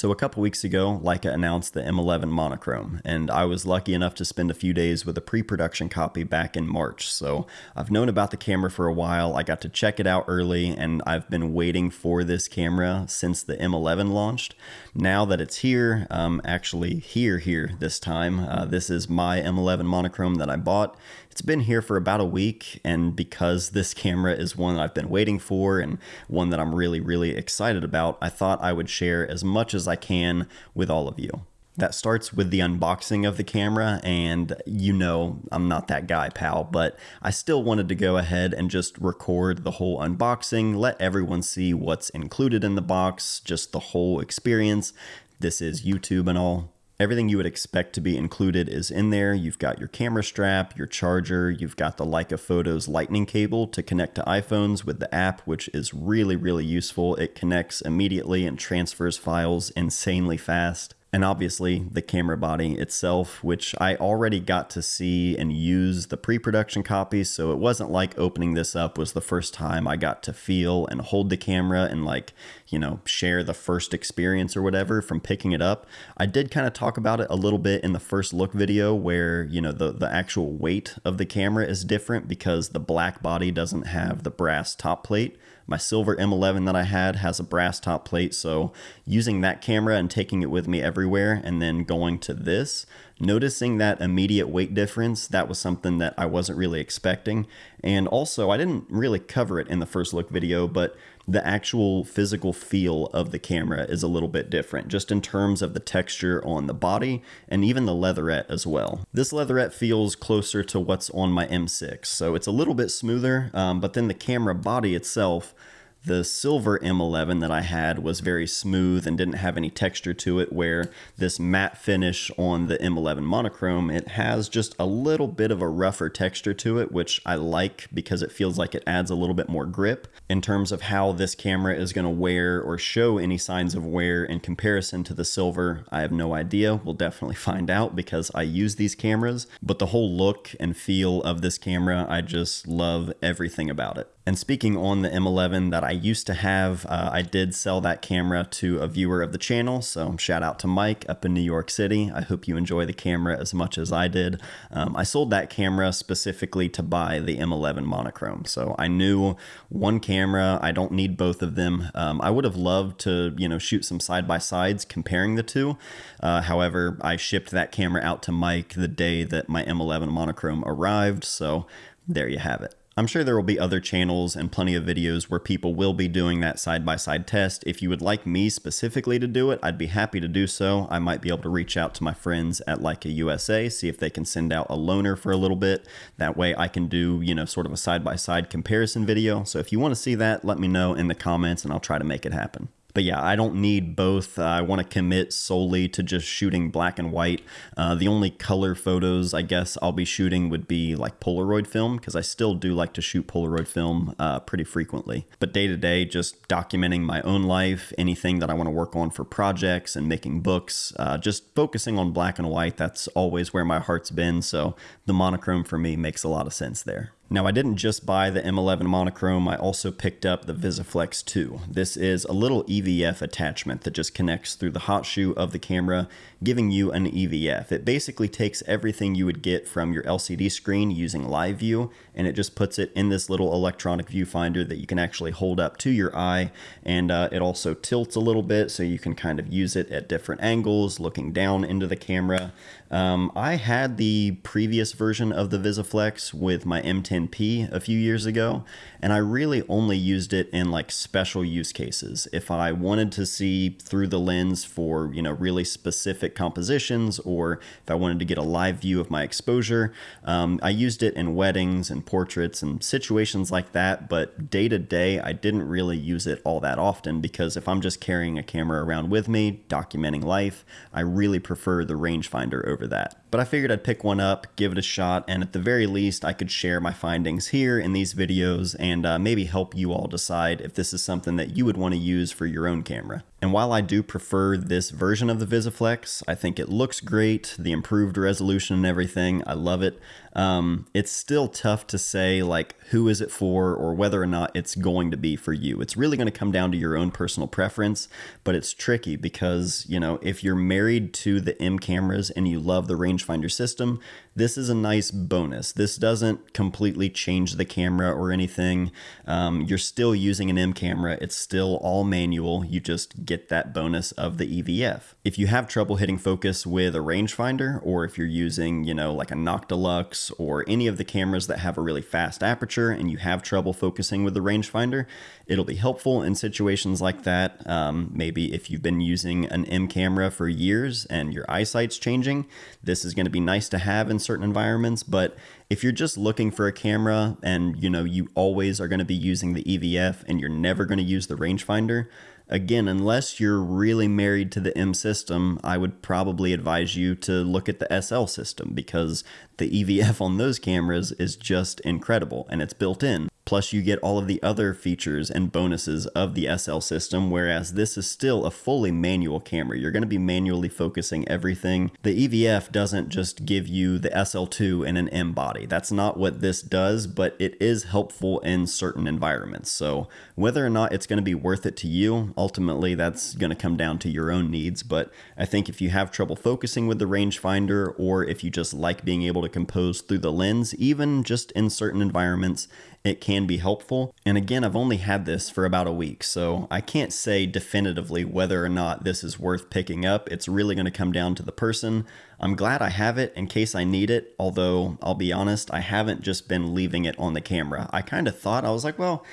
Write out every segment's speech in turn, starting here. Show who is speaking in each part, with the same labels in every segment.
Speaker 1: So a couple weeks ago, Leica announced the M11 monochrome, and I was lucky enough to spend a few days with a pre-production copy back in March. So I've known about the camera for a while. I got to check it out early, and I've been waiting for this camera since the M11 launched. Now that it's here, um, actually here here this time, uh, this is my M11 monochrome that I bought. It's been here for about a week, and because this camera is one that I've been waiting for and one that I'm really, really excited about, I thought I would share as much as I can with all of you. That starts with the unboxing of the camera, and you know I'm not that guy, pal, but I still wanted to go ahead and just record the whole unboxing, let everyone see what's included in the box, just the whole experience. This is YouTube and all. Everything you would expect to be included is in there. You've got your camera strap, your charger, you've got the Leica Photos lightning cable to connect to iPhones with the app, which is really, really useful. It connects immediately and transfers files insanely fast and obviously the camera body itself, which I already got to see and use the pre-production copies, so it wasn't like opening this up was the first time I got to feel and hold the camera and like, you know, share the first experience or whatever from picking it up. I did kind of talk about it a little bit in the first look video where, you know, the, the actual weight of the camera is different because the black body doesn't have the brass top plate. My silver M11 that I had has a brass top plate, so using that camera and taking it with me everywhere and then going to this, noticing that immediate weight difference, that was something that I wasn't really expecting. And also, I didn't really cover it in the first look video, but the actual physical feel of the camera is a little bit different, just in terms of the texture on the body and even the leatherette as well. This leatherette feels closer to what's on my M6, so it's a little bit smoother, um, but then the camera body itself the silver M11 that I had was very smooth and didn't have any texture to it where this matte finish on the M11 monochrome, it has just a little bit of a rougher texture to it, which I like because it feels like it adds a little bit more grip. In terms of how this camera is going to wear or show any signs of wear in comparison to the silver, I have no idea. We'll definitely find out because I use these cameras, but the whole look and feel of this camera, I just love everything about it. And speaking on the M11 that I used to have, uh, I did sell that camera to a viewer of the channel. So shout out to Mike up in New York City. I hope you enjoy the camera as much as I did. Um, I sold that camera specifically to buy the M11 monochrome. So I knew one camera, I don't need both of them. Um, I would have loved to, you know, shoot some side by sides comparing the two. Uh, however, I shipped that camera out to Mike the day that my M11 monochrome arrived. So there you have it. I'm sure there will be other channels and plenty of videos where people will be doing that side-by-side -side test. If you would like me specifically to do it, I'd be happy to do so. I might be able to reach out to my friends at Leica USA, see if they can send out a loaner for a little bit. That way I can do, you know, sort of a side-by-side -side comparison video. So if you want to see that, let me know in the comments and I'll try to make it happen but yeah, I don't need both. Uh, I want to commit solely to just shooting black and white. Uh, the only color photos I guess I'll be shooting would be like Polaroid film because I still do like to shoot Polaroid film uh, pretty frequently. But day to day, just documenting my own life, anything that I want to work on for projects and making books, uh, just focusing on black and white. That's always where my heart's been. So the monochrome for me makes a lot of sense there. Now I didn't just buy the M11 monochrome, I also picked up the Visoflex 2. This is a little EVF attachment that just connects through the hot shoe of the camera, giving you an EVF. It basically takes everything you would get from your LCD screen using live view and it just puts it in this little electronic viewfinder that you can actually hold up to your eye and uh, it also tilts a little bit so you can kind of use it at different angles, looking down into the camera. Um, I had the previous version of the Visoflex with my M10P a few years ago, and I really only used it in like special use cases. If I wanted to see through the lens for, you know, really specific compositions, or if I wanted to get a live view of my exposure, um, I used it in weddings and portraits and situations like that. But day to day, I didn't really use it all that often because if I'm just carrying a camera around with me, documenting life, I really prefer the rangefinder over that. But I figured I'd pick one up, give it a shot, and at the very least, I could share my findings here in these videos and uh, maybe help you all decide if this is something that you would want to use for your own camera. And while I do prefer this version of the Visoflex, I think it looks great, the improved resolution and everything, I love it. Um, it's still tough to say like who is it for or whether or not it's going to be for you. It's really going to come down to your own personal preference, but it's tricky because, you know, if you're married to the M cameras and you love the rangefinder system, this is a nice bonus. This doesn't completely change the camera or anything. Um, you're still using an M camera. It's still all manual. You just get that bonus of the EVF. If you have trouble hitting focus with a rangefinder, or if you're using, you know, like a Noctilux or any of the cameras that have a really fast aperture and you have trouble focusing with the rangefinder, it'll be helpful in situations like that. Um, maybe if you've been using an M camera for years and your eyesight's changing, this is going to be nice to have in certain environments. But if you're just looking for a camera and you know you always are going to be using the EVF and you're never going to use the rangefinder, Again, unless you're really married to the M system, I would probably advise you to look at the SL system because the EVF on those cameras is just incredible and it's built in. Plus, you get all of the other features and bonuses of the SL system, whereas this is still a fully manual camera. You're going to be manually focusing everything. The EVF doesn't just give you the SL2 and an M body. That's not what this does, but it is helpful in certain environments. So, whether or not it's going to be worth it to you, ultimately that's going to come down to your own needs. But I think if you have trouble focusing with the rangefinder, or if you just like being able to compose through the lens, even just in certain environments, it can be helpful. And again, I've only had this for about a week, so I can't say definitively whether or not this is worth picking up. It's really going to come down to the person. I'm glad I have it in case I need it, although I'll be honest, I haven't just been leaving it on the camera. I kind of thought, I was like, well,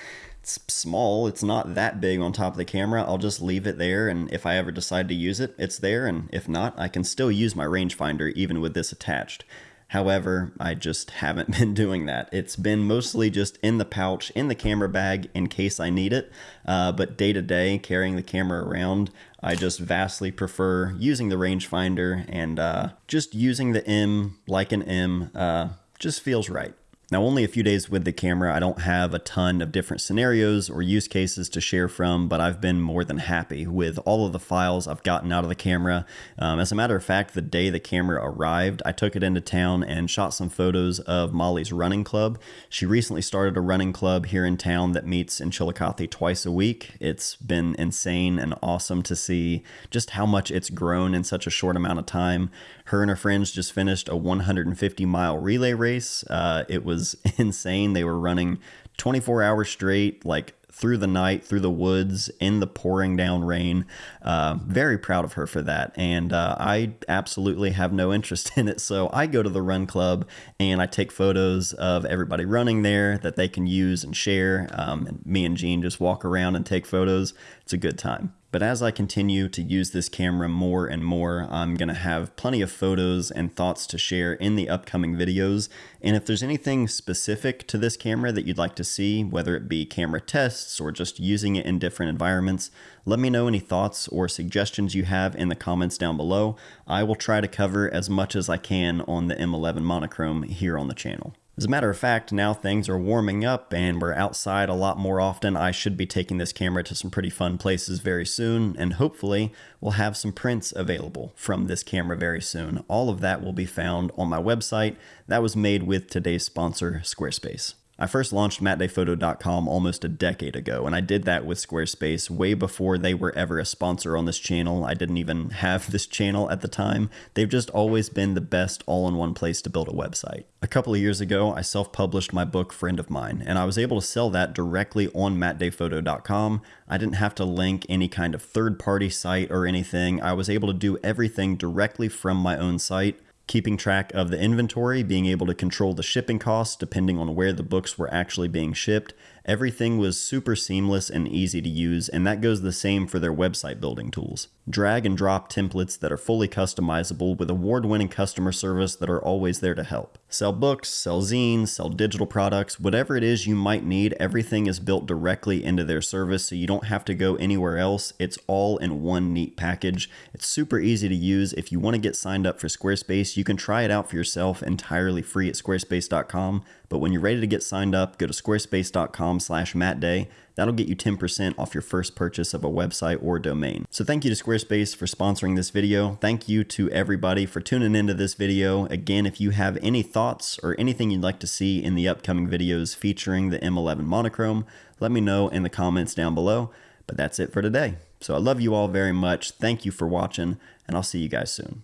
Speaker 1: it's small, it's not that big on top of the camera. I'll just leave it there, and if I ever decide to use it, it's there, and if not, I can still use my rangefinder even with this attached. However, I just haven't been doing that. It's been mostly just in the pouch, in the camera bag, in case I need it. Uh, but day to day, carrying the camera around, I just vastly prefer using the rangefinder and uh, just using the M like an M uh, just feels right. Now, only a few days with the camera, I don't have a ton of different scenarios or use cases to share from, but I've been more than happy with all of the files I've gotten out of the camera. Um, as a matter of fact, the day the camera arrived, I took it into town and shot some photos of Molly's running club. She recently started a running club here in town that meets in Chillicothe twice a week. It's been insane and awesome to see just how much it's grown in such a short amount of time. Her and her friends just finished a 150 mile relay race. Uh, it was insane. They were running 24 hours straight, like through the night, through the woods, in the pouring down rain. Uh, very proud of her for that. And uh, I absolutely have no interest in it. So I go to the run club and I take photos of everybody running there that they can use and share. Um, and me and Jean just walk around and take photos. It's a good time. But as I continue to use this camera more and more, I'm going to have plenty of photos and thoughts to share in the upcoming videos. And if there's anything specific to this camera that you'd like to see, whether it be camera tests or just using it in different environments, let me know any thoughts or suggestions you have in the comments down below. I will try to cover as much as I can on the M11 monochrome here on the channel. As a matter of fact, now things are warming up and we're outside a lot more often. I should be taking this camera to some pretty fun places very soon, and hopefully we'll have some prints available from this camera very soon. All of that will be found on my website. That was made with today's sponsor, Squarespace. I first launched mattdayphoto.com almost a decade ago, and I did that with Squarespace way before they were ever a sponsor on this channel. I didn't even have this channel at the time. They've just always been the best all in one place to build a website. A couple of years ago, I self published my book, Friend of Mine, and I was able to sell that directly on mattdayphoto.com. I didn't have to link any kind of third party site or anything. I was able to do everything directly from my own site keeping track of the inventory, being able to control the shipping costs depending on where the books were actually being shipped, Everything was super seamless and easy to use, and that goes the same for their website building tools. Drag and drop templates that are fully customizable with award winning customer service that are always there to help. Sell books, sell zines, sell digital products, whatever it is you might need, everything is built directly into their service so you don't have to go anywhere else. It's all in one neat package. It's super easy to use. If you want to get signed up for Squarespace, you can try it out for yourself entirely free at squarespace.com. But when you're ready to get signed up, go to squarespace.com slash mattday. That'll get you 10% off your first purchase of a website or domain. So thank you to Squarespace for sponsoring this video. Thank you to everybody for tuning into this video. Again, if you have any thoughts or anything you'd like to see in the upcoming videos featuring the M11 monochrome, let me know in the comments down below. But that's it for today. So I love you all very much. Thank you for watching, and I'll see you guys soon.